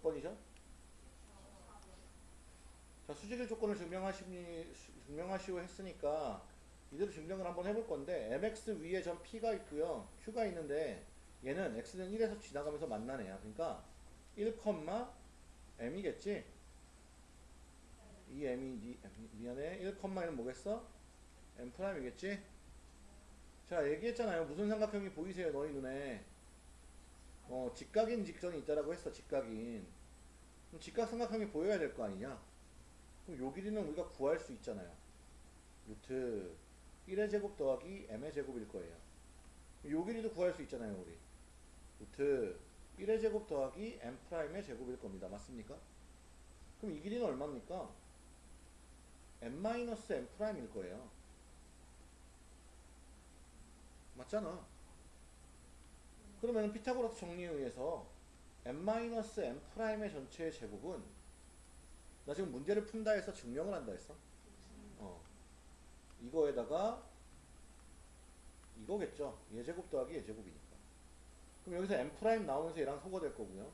몇 번이죠? 자, 수직일 조건을 증명하시니, 증명하시오 했으니까 이대로 증명을 한번 해볼 건데 mx 위에 전 p가 있고요. q가 있는데 얘는 x는 1에서 지나가면서 만나네요. 그러니까 1, m이겠지? 이 m이 니- 미안해 1, 1은 뭐겠어? m 프라임이겠지? 자 얘기했잖아요. 무슨 삼각형이 보이세요 너희 눈에? 어 직각인 직선이 있다라고 했어 직각인. 그럼 직각 삼각형이 보여야 될 거 아니냐? 그럼 요 길이는 우리가 구할 수 있잖아요. 루트 1의 제곱 더하기 m의 제곱일 거예요. 요 길이도 구할 수 있잖아요, 우리. 루트 1의 제곱 더하기 m 프라임의 제곱일 겁니다. 맞습니까? 그럼 이 길이는 얼마입니까? m 마이너스 m 프라임일 거예요. 맞잖아. 그러면 피타고라스 정리에 의해서 m 마이너스 m 프라임의 전체의 제곱은 나 지금 문제를 푼다 했어 증명을 한다 했어. 어. 이거에다가 이거겠죠. 얘 제곱 더하기 얘 제곱이니까. 그럼 여기서 m 프라임 나오면서 얘랑 소거될 거고요.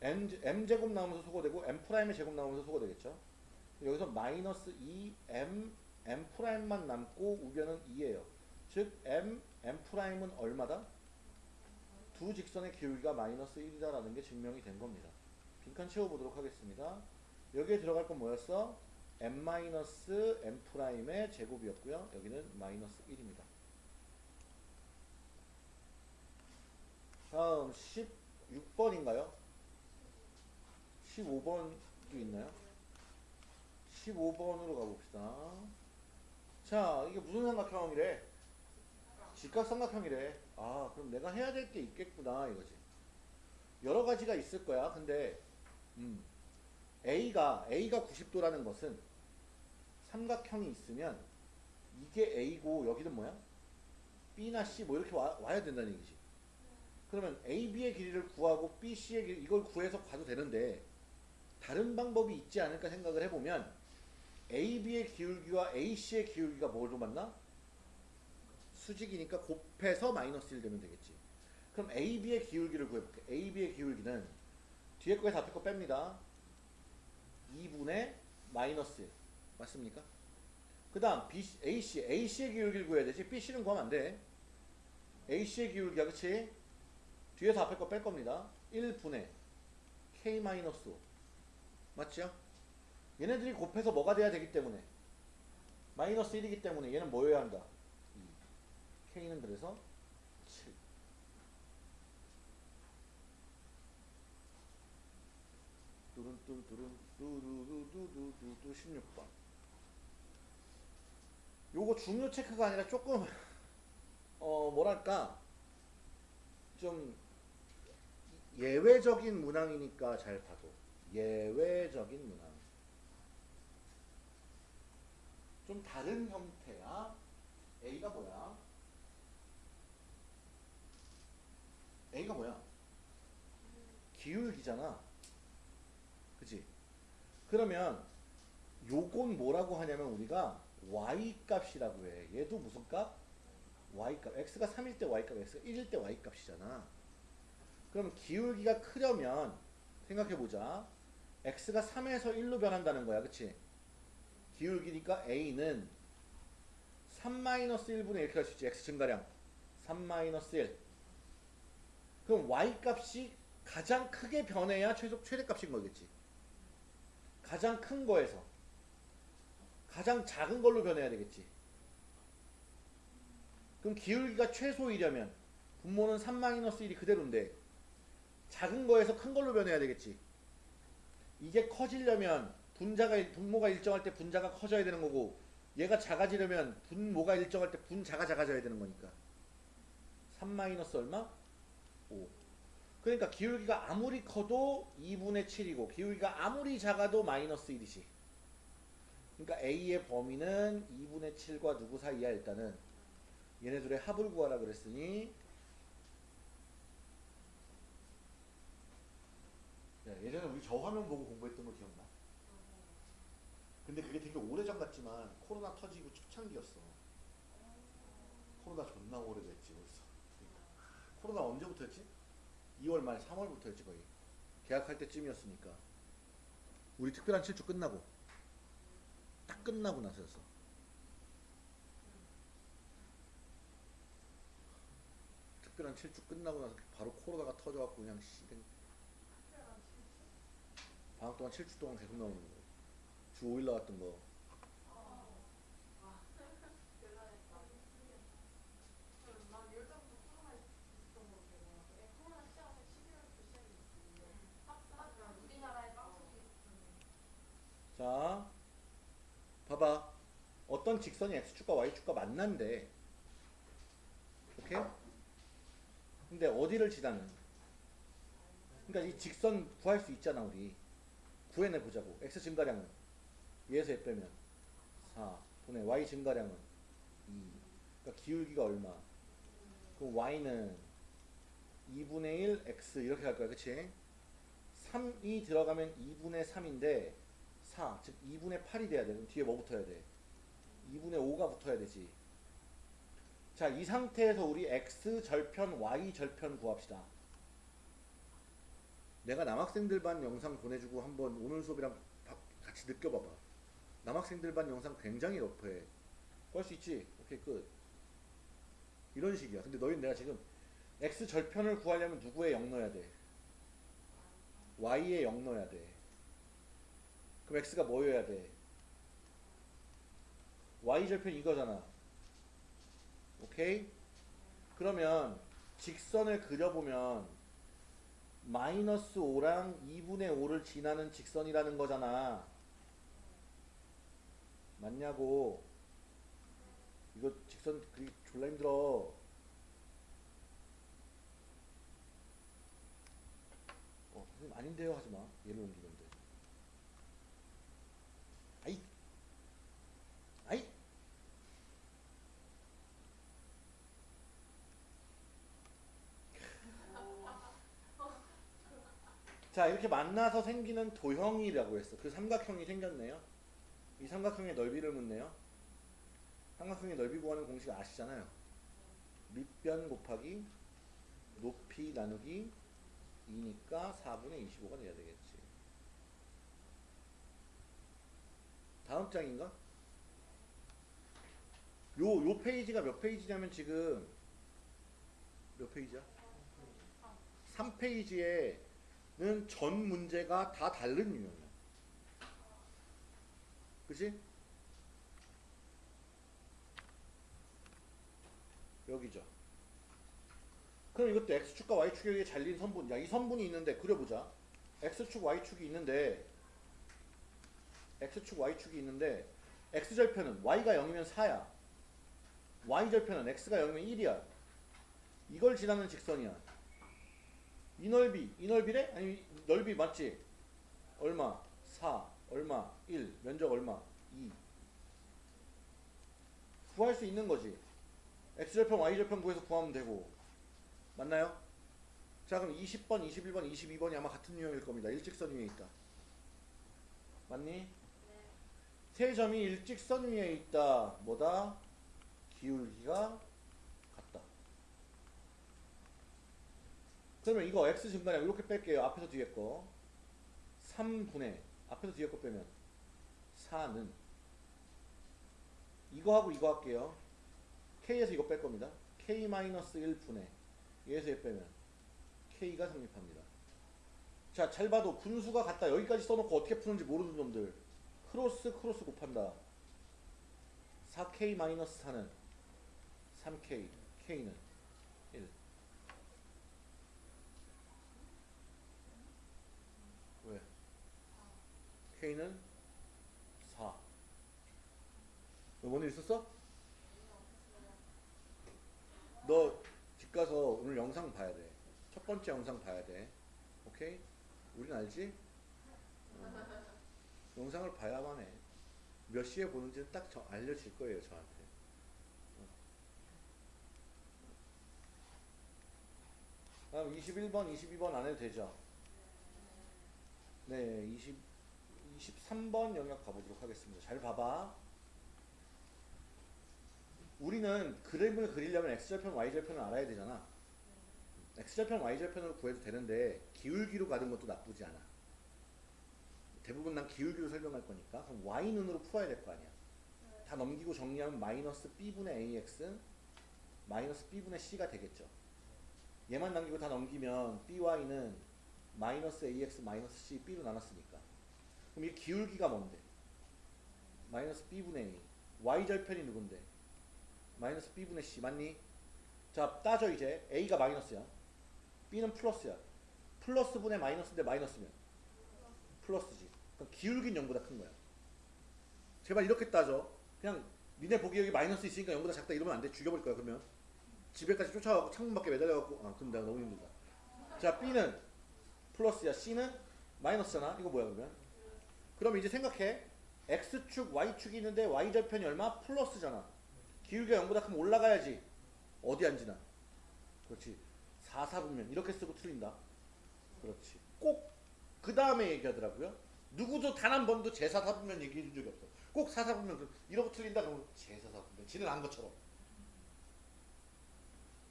m, m 제곱 나오면서 소거되고 m 프라임의 제곱 나오면서 소거되겠죠. 여기서 마이너스 2 m m 프라임만 남고 우변은 2예요. 즉 m m 프라임은 얼마다? 두 직선의 기울기가 마이너스 1이다라는 게 증명이 된 겁니다. 빈칸 채워보도록 하겠습니다. 여기에 들어갈 건 뭐였어? m 마이너스 m 프라임의 제곱이었고요. 여기는 마이너스 1입니다. 다음 16번인가요? 15번도 있나요? 15번으로 가봅시다. 자, 이게 무슨 삼각형이래? 직각 삼각형이래. 아, 그럼 내가 해야 될 게 있겠구나, 이거지. 여러 가지가 있을 거야. 근데, 음, A가, A가 90도라는 것은 삼각형이 있으면 이게 A고 여기는 뭐야? B나 C 뭐 이렇게 와, 와야 된다는 얘기지. 그러면 AB의 길이를 구하고 BC의 길이 이걸 구해서 가도 되는데 다른 방법이 있지 않을까 생각을 해보면 AB의 기울기와 AC의 기울기가 뭐로 맞나? 수직이니까 곱해서 마이너스 1 되면 되겠지. 그럼 AB의 기울기를 구해볼게. AB의 기울기는 뒤에 거에서 앞에 거 뺍니다. 2분의 마이너스 1. 맞습니까? 그 다음 AC, AC의 기울기를 구해야 되지. BC는 구하면 안 돼. AC의 기울기야, 그치? 뒤에서 앞에 거 뺄 겁니다. 1분의 K 마이너스 5. 맞죠? 얘네들이 곱해서 뭐가 돼야 되기 때문에 마이너스 1이기 때문에 얘는 뭐여야 한다? 2. K는 그래서 7. 뚜른뚜르뚜른 뚜루루루루루루 16번. 요거 중요 체크가 아니라 조금 어 뭐랄까 좀 예외적인 문항이니까 잘 봐도 예외적인 문항 좀 다른 형태야 A가 뭐야 A가 뭐야? 기울기잖아. 그치? 그러면 요건 뭐라고 하냐면 우리가 y 값이라고 해. 얘도 무슨 값? y값. x가 3일 때 y값 x가 1일 때 y값이잖아. 그럼 기울기가 크려면 생각해보자. x가 3에서 1로 변한다는 거야. 그치? 기울기니까 a는 3-1분의 이렇게 할 수 있지. x 증가량. 3-1 그럼 y값이 가장 크게 변해야 최소 최대값인 거겠지 가장 큰 거에서 가장 작은 걸로 변해야 되겠지 그럼 기울기가 최소이려면 분모는 3-1이 그대로인데 작은 거에서 큰 걸로 변해야 되겠지. 이게 커지려면 분자가 분모가 일정할 때 분자가 커져야 되는 거고 얘가 작아지려면 분모가 일정할 때 분자가 작아져야 되는 거니까 3 마이너스 얼마? 5 그러니까 기울기가 아무리 커도 2분의 7이고 기울기가 아무리 작아도 마이너스 1이지 그러니까 A의 범위는 2분의 7과 누구 사이야 일단은 얘네들의 합을 구하라 그랬으니 야, 예전에 우리 저 화면 보고 공부했던 거 기억나? 근데 그게 되게 오래전 같지만 코로나 터지고 초창기였어. 코로나 존나 오래됐지 벌써. 그러니까. 코로나 언제부터였지? 2월 말 3월부터였지 거의. 계약할 때쯤이었으니까. 우리 특별한 7주 끝나고. 딱 끝나고 나서였어. 특별한 7주 끝나고 나서 바로 코로나가 터져갖고 그냥 씨댕 방학 동안 7주 동안 계속 나오는 거. 주 5일 나왔던 거. 어떤 직선이 x축과 y축과 만난대. 오케이? 근데 어디를 지나는? 그러니까 이 직선 구할 수 있잖아, 우리. 구해내 보자고. x 증가량은 얘에서 얘 빼면 4 분의 y 증가량은 2. 그러니까 기울기가 얼마? 그럼 y는 2분의 1 x 이렇게 갈 거야, 그치? 3이 들어가면 2분의 3인데 4, 즉 2분의 8이 돼야 돼. 그럼 뒤에 뭐 붙어야 돼? 2분의 5가 붙어야 되지. 자, 이 상태에서 우리 x 절편 y 절편 구합시다. 내가 남학생들 반 영상 보내주고 한번 오늘 수업이랑 바- 같이 느껴봐봐. 남학생들 반 영상 굉장히 러프해. 구할 수 있지? 오케이, 끝. 이런 식이야. 근데 너희는 내가 지금 x 절편을 구하려면 누구의 0 넣어야 돼? y에 0 넣어야 돼. 그럼 x가 뭐여야 돼? Y 절편 이거잖아. 오케이? 그러면 직선을 그려보면 마이너스 5랑 2분의 5를 지나는 직선이라는 거잖아. 맞냐고. 이거 직선 그리기 졸라 힘들어. 어, 선생님 아닌데요 하지 마. 얘를 옮기는데. 아이. 아이. 자, 이렇게 만나서 생기는 도형이라고 했어. 그 삼각형이 생겼네요. 이 삼각형의 넓이를 묻네요. 삼각형의 넓이 구하는 공식 아시잖아요. 밑변 곱하기 높이 나누기 2니까 4분의 25가 돼야 되겠지. 다음 장인가? 요, 요 페이지가 몇 페이지냐면 지금 몇 페이지야? 3페이지에는 전 문제가 다 다른 유형이야. 그치? 여기죠. 그럼 이것도 x축과 y축에게 잘린 선분. 야, 이 선분이 있는데 그려보자. x축, y축이 있는데 x축, y축이 있는데 x절편은 y가 0이면 4야. y절편은 x가 0이면 1이야. 이걸 지나는 직선이야. 이 넓이, 이 넓이래? 아니 넓이 맞지? 얼마? 4, 얼마? 1, 면적 얼마? 2. 구할 수 있는 거지. x절편, y절편 구해서 구하면 되고. 맞나요? 자 그럼 20번, 21번, 22번이 아마 같은 유형일 겁니다. 일직선 위에 있다. 맞니? 세 점이 일직선 위에 있다. 뭐다? 기울기가 같다. 그러면 이거 x 증가량 이렇게 뺄게요. 앞에서 뒤에 거. 3분의 앞에서 뒤에 거 빼면 4는 이거하고 이거 할게요. k에서 이거 뺄 겁니다. k-1분의 얘에서 얘 빼면 k가 성립합니다. 자, 잘 봐도 분수가 같다. 여기까지 써놓고 어떻게 푸는지 모르는 놈들. 크로스 크로스 곱한다. 4k-4는 3k, k는 1. 왜? K는 4. 너 뭔일 있었어? 너 집 가서 오늘 영상 봐야 돼. 첫 번째 영상 봐야 돼. 오케이? 우린 알지? 어. 영상을 봐야만 해. 몇 시에 보는지는 딱 저- 알려질 거예요, 저한테. 어. 다음 21번, 22번 안 해도 되죠? 네, 20, 23번 영역 가보도록 하겠습니다. 잘 봐봐. 우리는 그림을 그리려면 x절편, y절편을 알아야 되잖아. x절편 y절편으로 구해도 되는데 기울기로 가는 것도 나쁘지 않아. 대부분 난 기울기로 설명할 거니까 그럼 y눈으로 풀어야 될 거 아니야. 다 넘기고 정리하면 마이너스 b분의 ax 마이너스 b분의 c가 되겠죠. 얘만 남기고 다 넘기면 by는 마이너스 ax 마이너스 c b로 나눴으니까 그럼 이 기울기가 뭔데? 마이너스 b분의 a. Y절편이 누군데? 마이너스 b분의 c. 맞니? 자 따져 이제. A가 마이너스야. B는 플러스야. 플러스 분의 마이너스인데 마이너스면? 플러스지. 그럼 기울기는 0보다 큰 거야. 제발 이렇게 따져. 그냥 니네 보기 여기 마이너스 있으니까 0보다 작다 이러면 안 돼. 죽여버릴 거야 그러면. 집에까지 쫓아가고 창문 밖에 매달려갖고. 아 내가 너무 힘들다. 자 b는 플러스야. C는 마이너스잖아. 이거 뭐야 그러면 그럼 이제 생각해. X축 y축이 있는데 y절편이 얼마? 플러스잖아. 기울기가 0보다 크면 올라가야지. 어디 앉으나. 그렇지. 4, 4분면. 이렇게 쓰고 틀린다. 그렇지. 꼭 그 다음에 얘기하더라고요. 누구도 단 한 번도 제4, 4분면 얘기해 준 적이 없어. 꼭 4, 4분면 이러고 틀린다 그러면 제4, 4분면. 지는 안 것처럼.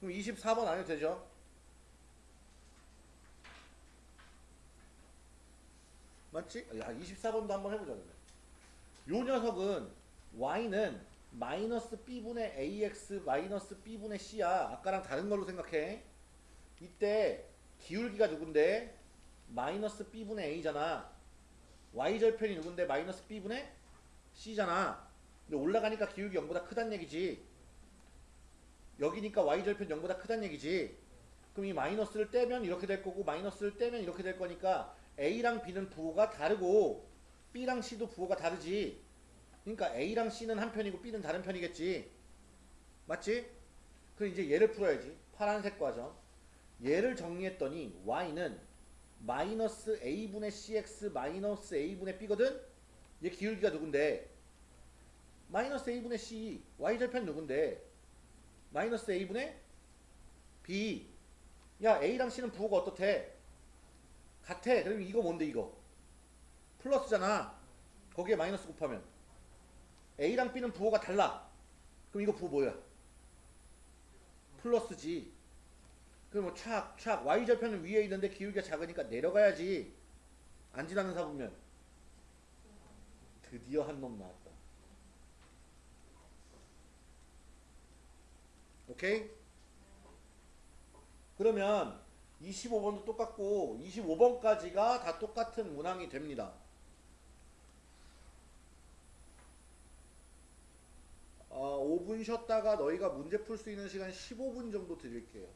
그럼 24번 안 해도 되죠? 맞지? 야 24번도 한번 해보자 그러면. 요 녀석은 y는 마이너스 b분의 ax 마이너스 b분의 c야. 아까랑 다른 걸로 생각해. 이때 기울기가 누군데? 마이너스 b분의 a잖아. y절편이 누군데? 마이너스 b분의 c잖아. 근데 올라가니까 기울기 0보다 크단 얘기지. 여기니까 y절편 0보다 크단 얘기지 그럼 이 마이너스를 떼면 이렇게 될 거고 마이너스를 떼면 이렇게 될 거니까 a랑 b는 부호가 다르고 b랑 c도 부호가 다르지 그러니까 A랑 C는 한 편이고 B는 다른 편이겠지. 맞지? 그럼 이제 얘를 풀어야지. 파란색 과정. 얘를 정리했더니 Y는 마이너스 A분의 CX 마이너스 A분의 B거든? 얘 기울기가 누군데? 마이너스 A분의 C. Y절편 누군데? 마이너스 A분의 B. 야, A랑 C는 부호가 어떻대? 같아. 그럼 이거 뭔데, 이거? 플러스잖아. 거기에 마이너스 곱하면. A랑 B는 부호가 달라. 그럼 이거 부호 뭐야? 플러스지. 그럼 뭐 착, 착. Y절편은 위에 있는데 기울기가 작으니까 내려가야지. 안 지나는 사보면. 드디어 한 놈 나왔다. 오케이? 그러면 25번도 똑같고 25번까지가 다 똑같은 문항이 됩니다. 어, 5분 쉬었다가 너희가 문제 풀 수 있는 시간 15분 정도 드릴게요.